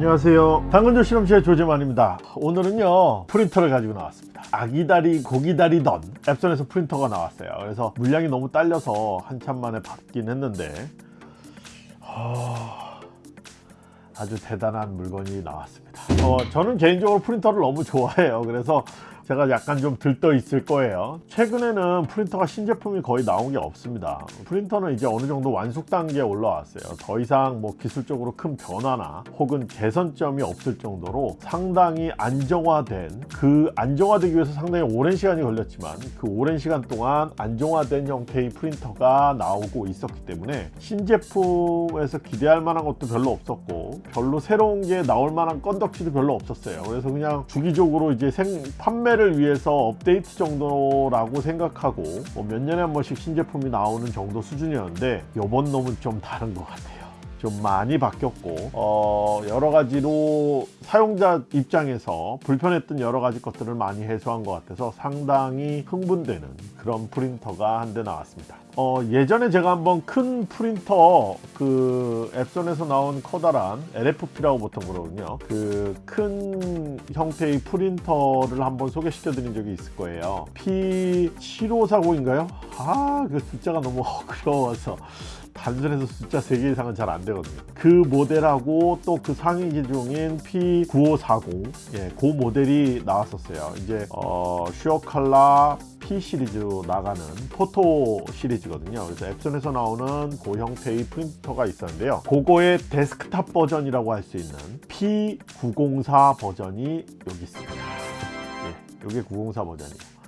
안녕하세요. 당근조 실험실의 조재만입니다. 오늘은요 프린터를 가지고 나왔습니다. 아기다리 고기다리던 앱선에서 프린터가 나왔어요. 그래서 물량이 너무 딸려서 한참 만에 받긴 했는데 어... 아주 대단한 물건이 나왔습니다 어, 저는 개인적으로 프린터를 너무 좋아해요. 그래서 제가 약간 좀 들떠 있을 거예요. 최근에는 프린터가 신제품이 거의 나온 게 없습니다. 프린터는 이제 어느 정도 완숙 단계에 올라왔어요. 더 이상 뭐 기술적으로 큰 변화나 혹은 개선점이 없을 정도로 상당히 안정화된 그 안정화되기 위해서 상당히 오랜 시간이 걸렸지만 그 오랜 시간 동안 안정화된 형태의 프린터가 나오고 있었기 때문에 신제품에서 기대할 만한 것도 별로 없었고 별로 새로운 게 나올 만한 건 덕지도 별로 없었어요. 그래서 그냥 주기적으로 이제 생, 판매를 위해서 업데이트 정도라고 생각하고 뭐 몇 년에 한 번씩 신제품이 나오는 정도 수준이었는데 이번 놈은 좀 다른 것 같아요 좀 많이 바뀌었고 어 여러 가지로 사용자 입장에서 불편했던 여러 가지 것들을 많이 해소한 것 같아서 상당히 흥분되는 그런 프린터가 한 대 나왔습니다. 어 예전에 제가 한번 큰 프린터 그 앱손에서 나온 커다란 LFP라고 보통 그러거든요. 그 큰 형태의 프린터를 한번 소개시켜 드린 적이 있을 거예요. P7540인가요? 아그 숫자가 너무 어려워서 단순해서 숫자 3개 이상은 잘 안 되거든요. 그 모델하고 또 그 상위 기종인 P9540 예, 그 모델이 나왔었어요. 이제 어, 슈어칼라 P 시리즈로 나가는 포토 시리즈거든요. 그래서 엡손에서 나오는 그 형태의 프린터가 있었는데요. 그거의 데스크탑 버전이라고 할 수 있는 P904 버전이 여기 있습니다. 예, 이게 904 버전이에요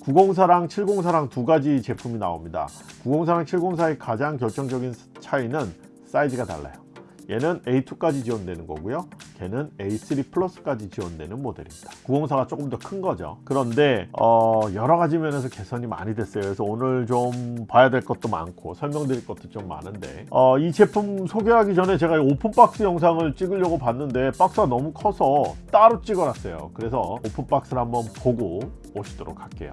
904랑 704랑 두 가지 제품이 나옵니다. 904랑 704의 가장 결정적인 차이는 사이즈가 달라요 얘는 A2까지 지원되는 거고요. 걔는 A3 플러스까지 지원되는 모델입니다. 904가 조금 더 큰 거죠. 그런데 어, 여러 가지 면에서 개선이 많이 됐어요. 그래서 오늘 좀 봐야 될 것도 많고 설명드릴 것도 좀 많은데 어, 이 제품 소개하기 전에 제가 open box 영상을 찍으려고 봤는데 박스가 너무 커서 따로 찍어놨어요. 그래서 오픈박스를 한번 보고 오시도록 할게요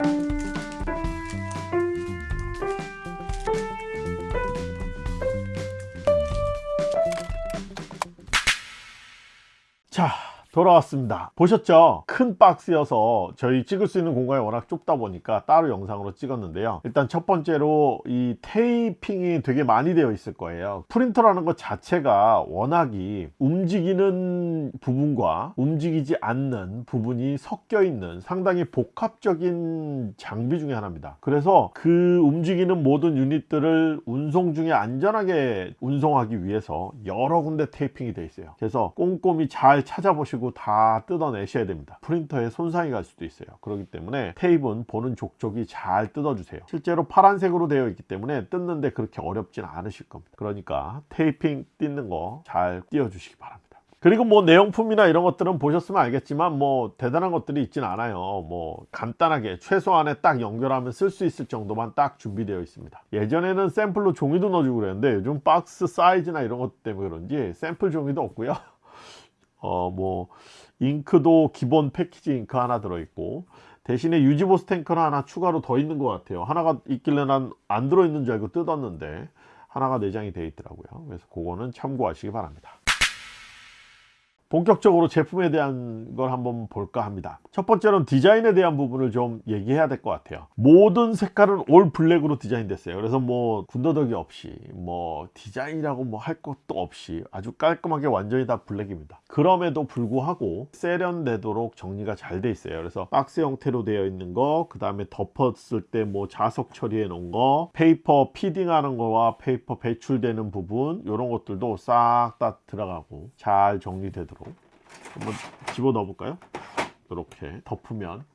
돌아왔습니다. 보셨죠? 큰 박스여서 저희 찍을 수 있는 공간이 워낙 좁다 보니까 따로 영상으로 찍었는데요. 일단 첫 번째로 이 테이핑이 되게 많이 되어 있을 거예요. 프린터라는 것 자체가 워낙이 움직이는 부분과 움직이지 않는 부분이 섞여 있는 상당히 복합적인 장비 중에 하나입니다. 그래서 그 움직이는 모든 유닛들을 운송 중에 안전하게 운송하기 위해서 여러 군데 테이핑이 되어 있어요. 그래서 꼼꼼히 잘 찾아보시고 가지고 다 뜯어내셔야 됩니다. 프린터에 손상이 갈 수도 있어요. 그렇기 때문에 테이프는 보는 족족이 잘 뜯어주세요. 실제로 파란색으로 되어 있기 때문에 뜯는데 그렇게 어렵진 않으실 겁니다. 그러니까 테이핑 뜯는 거 잘 띄워 주시기 바랍니다. 그리고 뭐 내용품이나 이런 것들은 보셨으면 알겠지만 뭐 대단한 것들이 있진 않아요. 뭐 간단하게 최소한에 딱 연결하면 쓸 수 있을 정도만 딱 준비되어 있습니다. 예전에는 샘플로 종이도 넣어주고 그랬는데 요즘 박스 사이즈나 이런 것 때문에 그런지 샘플 종이도 없고요 어 뭐 잉크도 기본 패키지 잉크 하나 들어있고 대신에 유지보스 탱크는 하나 추가로 더 있는 것 같아요. 하나가 있길래 난 안 들어있는 줄 알고 뜯었는데 하나가 내장이 되어 있더라고요. 그래서 그거는 참고하시기 바랍니다 본격적으로 제품에 대한 걸 한번 볼까 합니다. 첫 번째로는 디자인에 대한 부분을 좀 얘기해야 될 것 같아요. 모든 색깔은 all black으로 디자인 됐어요. 그래서 뭐 군더더기 없이 뭐 디자인이라고 뭐 할 것도 없이 아주 깔끔하게 완전히 다 black입니다. 그럼에도 불구하고 세련되도록 정리가 잘 돼 있어요. 그래서 박스 형태로 되어 있는 거그 다음에 덮었을 때 뭐 자석 처리해 놓은 거 paper feeding 하는 거와 paper 배출되는 부분 이런 것들도 싹 다 들어가고 잘 정리되도록 한번 집어 넣어 볼까요? 이렇게 덮으면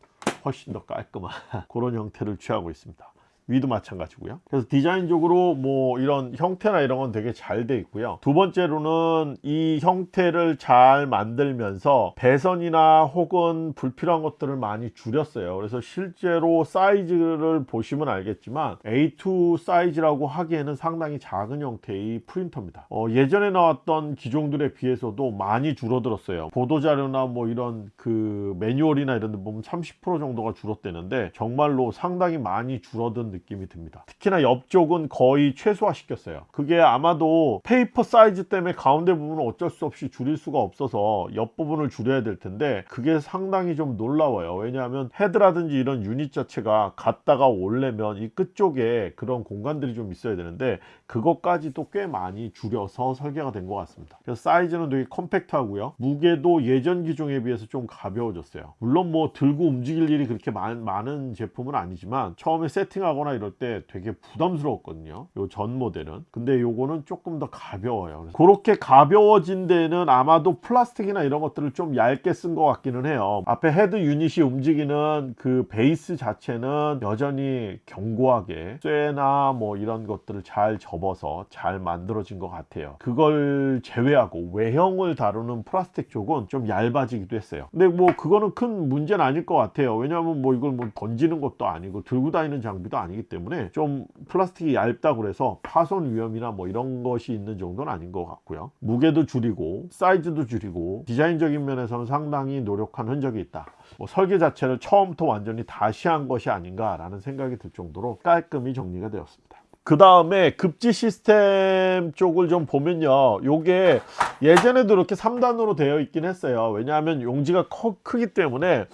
훨씬 더 깔끔한 그런 형태를 취하고 있습니다. 위도 마찬가지고요. 그래서 디자인적으로 뭐 이런 형태나 이런 건 되게 잘 돼 있고요. 두 번째로는 이 형태를 잘 만들면서 배선이나 혹은 불필요한 것들을 많이 줄였어요. 그래서 실제로 사이즈를 보시면 알겠지만 A2 사이즈라고 하기에는 상당히 작은 형태의 프린터입니다. 어, 예전에 나왔던 기종들에 비해서도 많이 줄어들었어요. 보도자료나 뭐 이런 그 매뉴얼이나 이런 데 보면 30% 정도가 줄었대는데 정말로 상당히 많이 줄어든 느낌이 듭니다. 특히나 옆쪽은 거의 최소화 시켰어요. 그게 아마도 paper 사이즈 때문에 가운데 부분은 어쩔 수 없이 줄일 수가 없어서 옆부분을 줄여야 될 텐데 그게 상당히 좀 놀라워요. 왜냐하면 헤드라든지 이런 유닛 자체가 갔다가 올려면 이 끝쪽에 그런 공간들이 좀 있어야 되는데 그것까지도 꽤 많이 줄여서 설계가 된 것 같습니다. 그래서 사이즈는 되게 compact하고요. 무게도 예전 기종에 비해서 좀 가벼워졌어요. 물론 뭐 들고 움직일 일이 그렇게 많, 많은 제품은 아니지만 처음에 세팅하거나 하거나 이럴 때 되게 부담스러웠거든요. 요 전 모델은. 근데 요거는 조금 더 가벼워요. 그렇게 가벼워진 데는 아마도 플라스틱이나 이런 것들을 좀 얇게 쓴 것 같기는 해요. 앞에 헤드 유닛이 움직이는 그 베이스 자체는 여전히 견고하게 쇠나 뭐 이런 것들을 잘 접어서 잘 만들어진 것 같아요. 그걸 제외하고 외형을 다루는 플라스틱 쪽은 좀 얇아지기도 했어요. 근데 뭐 그거는 큰 문제는 아닐 것 같아요. 왜냐하면 뭐 이걸 뭐 던지는 것도 아니고 들고 다니는 장비도 아니기 때문에 좀 플라스틱이 얇다고 그래서 파손 위험이나 뭐 이런 것이 있는 정도는 아닌 것 같고요. 무게도 줄이고 사이즈도 줄이고 디자인적인 면에서는 상당히 노력한 흔적이 있다. 뭐 설계 자체를 처음부터 완전히 다시 한 것이 아닌가 라는 생각이 들 정도로 깔끔히 정리가 되었습니다 그 다음에 급지 시스템 쪽을 좀 보면요. 요게 예전에도 이렇게 3단으로 되어 있긴 했어요. 왜냐하면 용지가 커, 크기 때문에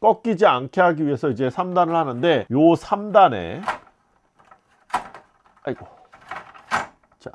꺾이지 않게 하기 위해서 이제 3단을 하는데 요 3단에 아이고. 자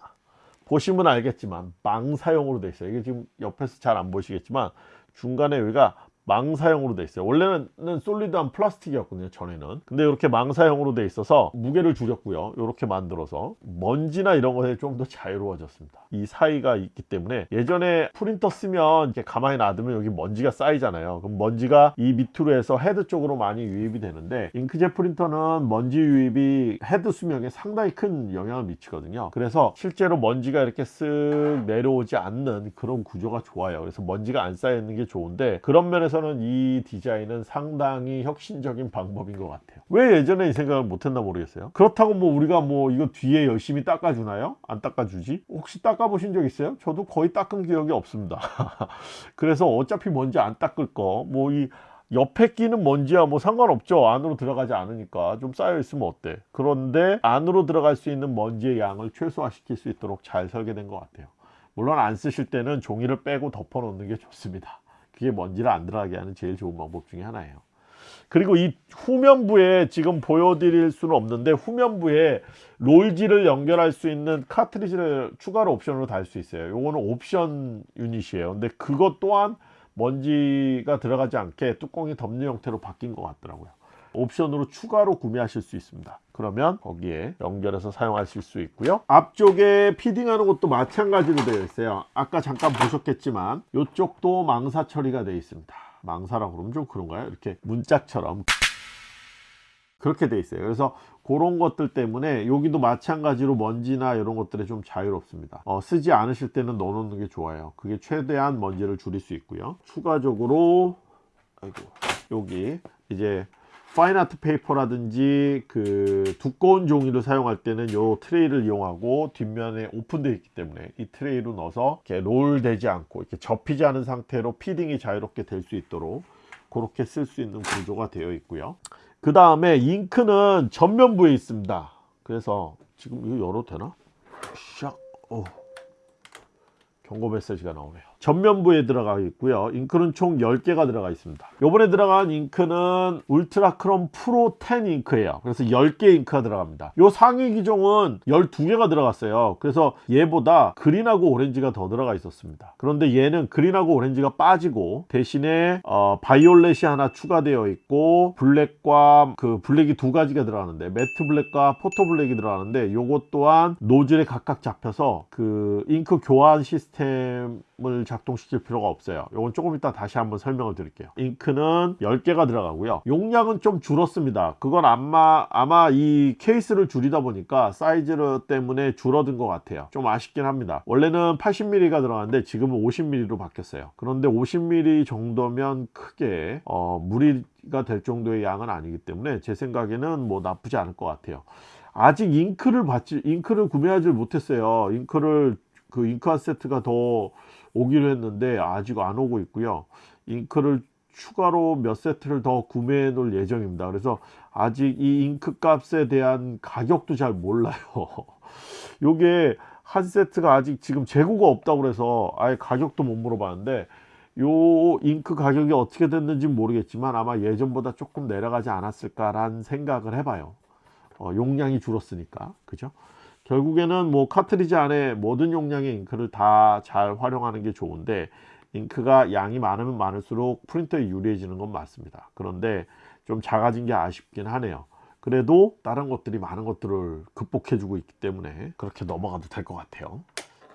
보시면 알겠지만 망사용으로 되어 있어요. 이게 지금 옆에서 잘 안 보시겠지만 중간에 여기가 망사형으로 돼 있어요. 원래는 solid한 플라스틱이었거든요 전에는. 근데 이렇게 망사형으로 돼 있어서 무게를 줄였고요. 이렇게 만들어서 먼지나 이런 것에 좀 더 자유로워졌습니다. 이 사이가 있기 때문에 예전에 프린터 쓰면 이렇게 가만히 놔두면 여기 먼지가 쌓이잖아요. 그럼 먼지가 이 밑으로 해서 헤드 쪽으로 많이 유입이 되는데 잉크젯 프린터는 먼지 유입이 헤드 수명에 상당히 큰 영향을 미치거든요. 그래서 실제로 먼지가 이렇게 쓱 내려오지 않는 그런 구조가 좋아요. 그래서 먼지가 안 쌓여 있는 게 좋은데 그런 면에서 저는 이 디자인은 상당히 혁신적인 방법인 것 같아요. 왜 예전에 이 생각을 못했나 모르겠어요. 그렇다고 뭐 우리가 뭐 이거 뒤에 열심히 닦아주나요? 안 닦아주지? 혹시 닦아보신 적 있어요? 저도 거의 닦은 기억이 없습니다. 그래서 어차피 먼지 안 닦을 거뭐이 옆에 끼는 먼지야 뭐 상관없죠. 안으로 들어가지 않으니까 좀 쌓여 있으면 어때? 그런데 안으로 들어갈 수 있는 먼지의 양을 최소화시킬 수 있도록 잘 설계된 것 같아요. 물론 안 쓰실 때는 종이를 빼고 덮어 놓는 게 좋습니다 그게 먼지를 안 들어가게 하는 제일 좋은 방법 중에 하나예요. 그리고 이 후면부에 지금 보여드릴 수는 없는데 후면부에 롤지를 연결할 수 있는 카트리지를 추가로 옵션으로 달 수 있어요. 요거는 옵션 유닛이에요. 근데 그것 또한 먼지가 들어가지 않게 뚜껑이 덮는 형태로 바뀐 것 같더라고요 옵션으로 추가로 구매하실 수 있습니다. 그러면 거기에 연결해서 사용하실 수 있고요. 앞쪽에 피딩하는 것도 마찬가지로 되어 있어요. 아까 잠깐 보셨겠지만 이쪽도 망사 처리가 되어 있습니다. 망사라고 그러면 좀 그런가요? 이렇게 문짝처럼 그렇게 되어 있어요. 그래서 그런 것들 때문에 여기도 마찬가지로 먼지나 이런 것들에 좀 자유롭습니다. 어, 쓰지 않으실 때는 넣어 놓는 게 좋아요. 그게 최대한 먼지를 줄일 수 있고요. 추가적으로 아이고 여기 이제 fine art paper라든지 그 두꺼운 종이를 사용할 때는 이 트레이를 이용하고 뒷면에 오픈되어 있기 때문에 이 트레이로 넣어서 이렇게 롤 되지 않고 이렇게 접히지 않은 상태로 feeding이 자유롭게 될 수 있도록 그렇게 쓸 수 있는 구조가 되어 있고요 그 다음에 잉크는 전면부에 있습니다 그래서 지금 이거 열어도 되나? 샥 어. 경고 메시지가 나오네요 전면부에 들어가 있고요. 잉크는 총 10개가 들어가 있습니다. 요번에 들어간 잉크는 UltraChrome PRO 10 잉크예요. 그래서 10개 잉크가 들어갑니다. 요 상위 기종은 12개가 들어갔어요. 그래서 얘보다 그린하고 오렌지가 더 들어가 있었습니다. 그런데 얘는 그린하고 오렌지가 빠지고 대신에 어, 바이올렛이 하나 추가되어 있고 블랙과 그 블랙이 두 가지가 들어가는데 matte black과 photo black이 들어가는데 요것 또한 노즐에 각각 잡혀서 그 잉크 교환 시스템 을 작동시킬 필요가 없어요. 이건 조금 이따 다시 한번 설명을 드릴게요. 잉크는 10개가 들어가고요. 용량은 좀 줄었습니다. 그건 아마 아마 이 케이스를 줄이다 보니까 사이즈 때문에 줄어든 것 같아요. 좀 아쉽긴 합니다. 원래는 80mm가 들어갔는데 지금은 50mm로 바뀌었어요. 그런데 50mm 정도면 크게 어, 무리가 될 정도의 양은 아니기 때문에 제 생각에는 뭐 나쁘지 않을 것 같아요. 아직 잉크를 받지 잉크를 구매하지 못했어요. 잉크를 그 잉크 한 세트가 더 오기로 했는데 아직 안 오고 있고요. 잉크를 추가로 몇 세트를 더 구매해 놓을 예정입니다. 그래서 아직 이 잉크 값에 대한 가격도 잘 몰라요. 요게 한 세트가 아직 지금 재고가 없다고 그래서 아예 가격도 못 물어봤는데 요 잉크 가격이 어떻게 됐는지 모르겠지만 아마 예전보다 조금 내려가지 않았을까라는 생각을 해봐요. 어, 용량이 줄었으니까. 그죠 결국에는 뭐 카트리지 안에 모든 용량의 잉크를 다 잘 활용하는 게 좋은데 잉크가 양이 많으면 많을수록 프린터에 유리해지는 건 맞습니다. 그런데 좀 작아진 게 아쉽긴 하네요. 그래도 다른 것들이 많은 것들을 극복해 주고 있기 때문에 그렇게 넘어가도 될 것 같아요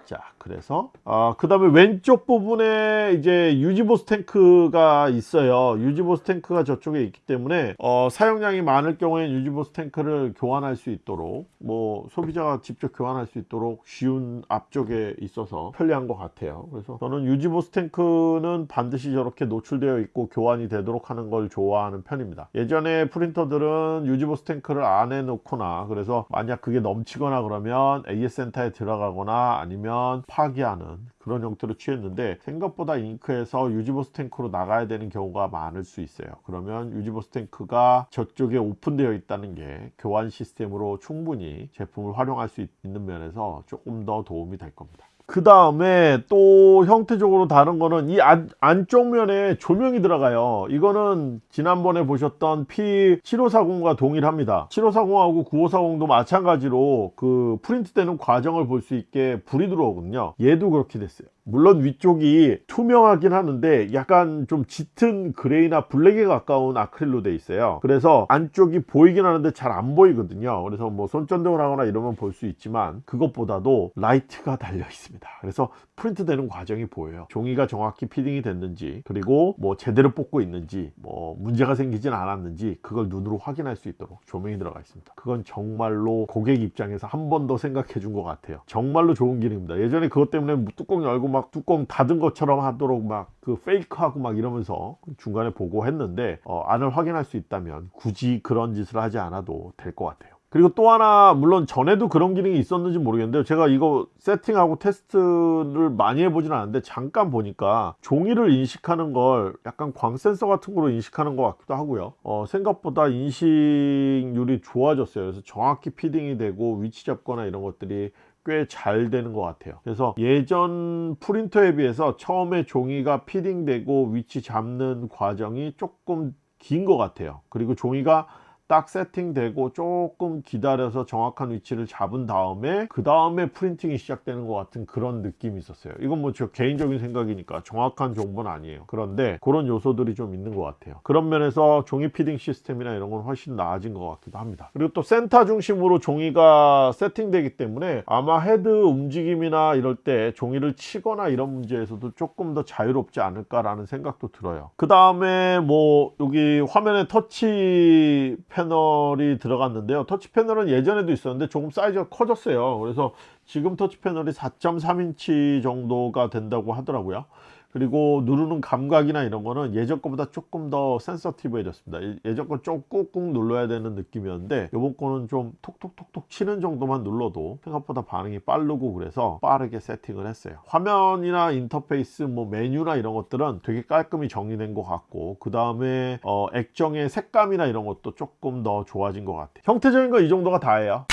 자 그래서 어, 그 다음에 왼쪽 부분에 이제 유지보스 탱크가 있어요. 유지보스 탱크가 저쪽에 있기 때문에 어, 사용량이 많을 경우에 유지보스 탱크를 교환할 수 있도록 뭐 소비자가 직접 교환할 수 있도록 쉬운 앞쪽에 있어서 편리한 것 같아요. 그래서 저는 유지보스 탱크는 반드시 저렇게 노출되어 있고 교환이 되도록 하는 걸 좋아하는 편입니다. 예전에 프린터들은 유지보수 탱크를 안에 놓거나 그래서 만약 그게 넘치거나 그러면 AS 센터에 들어가거나 아니면 파기하는 그런 형태로 취했는데 생각보다 잉크에서 유지보수 탱크로 나가야 되는 경우가 많을 수 있어요. 그러면 유지보수 탱크가 저쪽에 오픈되어 있다는 게 교환 시스템으로 충분히 제품을 활용할 수 있는 면에서 조금 더 도움이 될 겁니다 그 다음에 또 형태적으로 다른 거는 이 안, 안쪽 면에 조명이 들어가요. 이거는 지난번에 보셨던 P7540과 동일합니다. 7540하고 9540도 마찬가지로 그 프린트 되는 과정을 볼 수 있게 불이 들어오거든요. 얘도 그렇게 됐어요 물론 위쪽이 투명하긴 하는데 약간 좀 짙은 그레이나 블랙에 가까운 아크릴로 돼 있어요. 그래서 안쪽이 보이긴 하는데 잘 안 보이거든요. 그래서 뭐 손전등을 하거나 이러면 볼 수 있지만 그것보다도 라이트가 달려 있습니다. 그래서 프린트 되는 과정이 보여요. 종이가 정확히 feeding이 됐는지 그리고 뭐 제대로 뽑고 있는지 뭐 문제가 생기진 않았는지 그걸 눈으로 확인할 수 있도록 조명이 들어가 있습니다. 그건 정말로 고객 입장에서 한 번 더 생각해 준 것 같아요. 정말로 좋은 기능입니다. 예전에 그것 때문에 뚜껑 열고 막 뚜껑 닫은 것처럼 하도록 막 그 fake하고 막 이러면서 중간에 보고 했는데 어, 안을 확인할 수 있다면 굳이 그런 짓을 하지 않아도 될 것 같아요. 그리고 또 하나 물론 전에도 그런 기능이 있었는지 모르겠는데 제가 이거 세팅하고 테스트를 많이 해보진 않았는데 잠깐 보니까 종이를 인식하는 걸 약간 광 센서 같은 거로 인식하는 것 같기도 하고요. 어, 생각보다 인식률이 좋아졌어요. 그래서 정확히 feeding이 되고 위치 잡거나 이런 것들이 꽤 잘 되는 것 같아요. 그래서 예전 프린터에 비해서 처음에 종이가 feeding되고 위치 잡는 과정이 조금 긴 것 같아요. 그리고 종이가 딱 세팅되고 조금 기다려서 정확한 위치를 잡은 다음에 그 다음에 printing이 시작되는 것 같은 그런 느낌이 있었어요. 이건 뭐 저 개인적인 생각이니까 정확한 정보는 아니에요. 그런데 그런 요소들이 좀 있는 것 같아요. 그런 면에서 종이 feeding 시스템이나 이런 건 훨씬 나아진 것 같기도 합니다. 그리고 또 센터 중심으로 종이가 세팅되기 때문에 아마 헤드 움직임이나 이럴 때 종이를 치거나 이런 문제에서도 조금 더 자유롭지 않을까 라는 생각도 들어요. 그 다음에 뭐 여기 화면에 터치 패널이 들어갔는데요. 터치 패널은 예전에도 있었는데 조금 사이즈가 커졌어요. 그래서 지금 터치 패널이 4.3인치 정도가 된다고 하더라고요 그리고 누르는 감각이나 이런 거는 예전 거보다 조금 더 센서티브해졌습니다. 예- 예전 건 좀 꾹꾹 눌러야 되는 느낌이었는데 이번 거는 좀 톡톡톡톡 치는 정도만 눌러도 생각보다 반응이 빠르고 그래서 빠르게 세팅을 했어요. 화면이나 인터페이스 뭐 메뉴나 이런 것들은 되게 깔끔히 정리된 것 같고 그 다음에 어, 액정의 색감이나 이런 것도 조금 더 좋아진 것 같아요. 형태적인 거 이 정도가 다예요